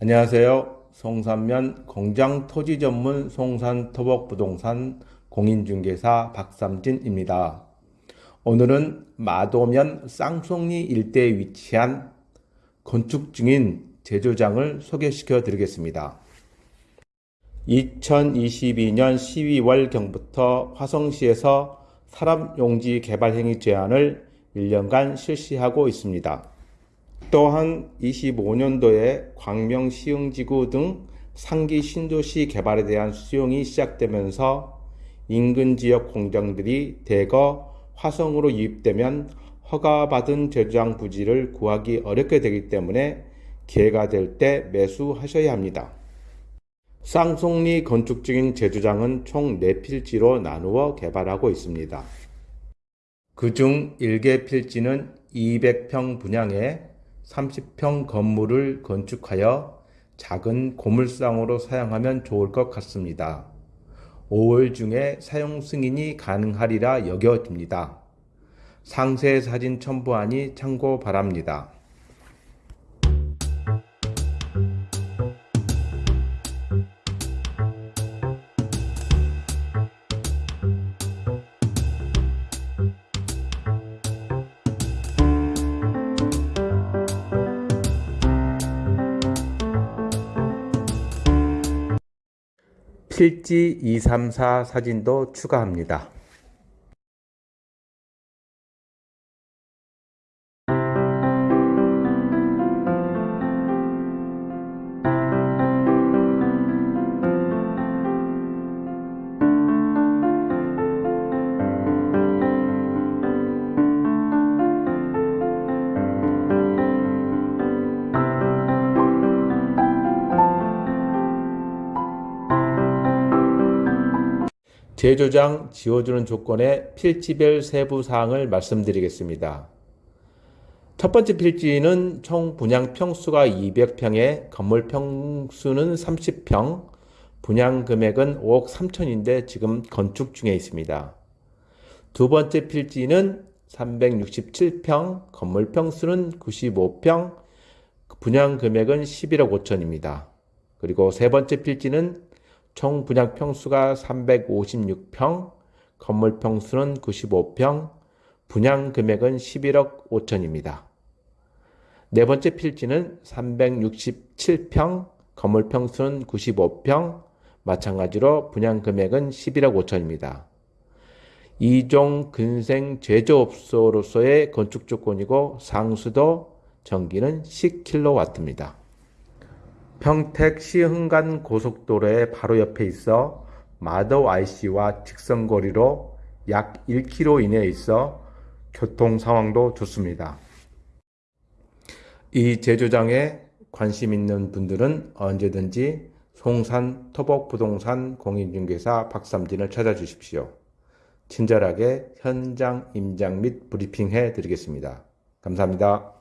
안녕하세요. 송산면 공장 토지 전문 송산 토복 부동산 공인중개사 박삼진입니다. 오늘은 마도면 쌍송리 일대에 위치한 건축 중인 제조장을 소개시켜 드리겠습니다. 2022년 12월경부터 화성시에서 사람용지 개발 행위 제한을 1년간 실시하고 있습니다. 또한 25년도에 광명 시흥지구 등 상기 신도시 개발에 대한 수용이 시작되면서 인근 지역 공장들이 대거 화성으로 유입되면 허가받은 제조장 부지를 구하기 어렵게 되기 때문에 기회가 될 때 매수하셔야 합니다. 쌍송리 건축 중인 제조장은 총 4필지로 나누어 개발하고 있습니다. 그중 1개 필지는 200평 분양에 30평 건물을 건축하여 작은 고물상으로 사용하면 좋을 것 같습니다. 5월 중에 사용 승인이 가능하리라 여겨집니다. 상세 사진 첨부하니 참고 바랍니다. 필지 234 사진도 추가합니다. 제조장 지어주는 조건의 필지별 세부 사항을 말씀드리겠습니다. 첫 번째 필지는 총 분양 평수가 200평에 건물 평수는 30평, 분양 금액은 5억 3천인데 지금 건축 중에 있습니다. 두 번째 필지는 367평, 건물 평수는 95평, 분양 금액은 11억 5천입니다. 그리고 세 번째 필지는 총 분양 평수가 356평, 건물 평수는 95평, 분양 금액은 11억 5천입니다. 네 번째 필지는 367평, 건물 평수는 95평, 마찬가지로 분양 금액은 11억 5천입니다. 이종 근생 제조업소로서의 건축 조건이고 상수도 전기는 10kW입니다. 평택 시흥간 고속도로의 바로 옆에 있어 마더 IC와 직선거리로 약 1km 이내에 있어 교통 상황도 좋습니다. 이 제조장에 관심 있는 분들은 언제든지 송산 토복 부동산 공인중개사 박삼진을 찾아주십시오. 친절하게 현장 임장 및 브리핑 해 드리겠습니다. 감사합니다.